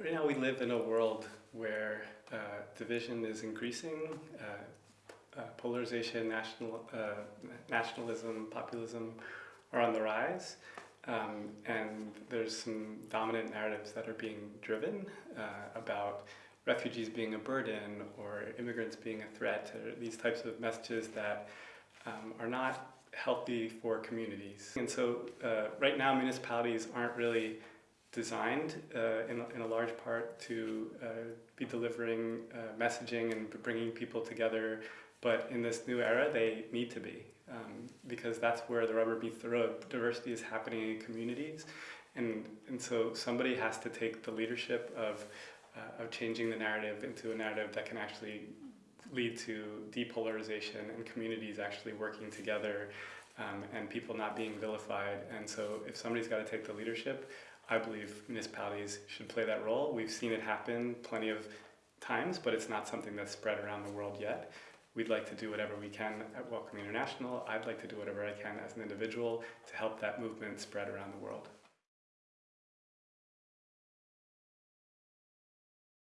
Right now we live in a world where uh, division is increasing, uh, uh, polarization, national, uh, nationalism, populism are on the rise, um, and there's some dominant narratives that are being driven uh, about refugees being a burden or immigrants being a threat, or these types of messages that um, are not healthy for communities. And so uh, right now municipalities aren't really designed uh, in, in a large part to uh, be delivering uh, messaging and bringing people together, but in this new era they need to be um, because that's where the rubber meets the road. Diversity is happening in communities and, and so somebody has to take the leadership of, uh, of changing the narrative into a narrative that can actually lead to depolarization and communities actually working together um, and people not being vilified. And so if somebody's got to take the leadership, I believe municipalities should play that role. We've seen it happen plenty of times, but it's not something that's spread around the world yet. We'd like to do whatever we can at Welcome International. I'd like to do whatever I can as an individual to help that movement spread around the world.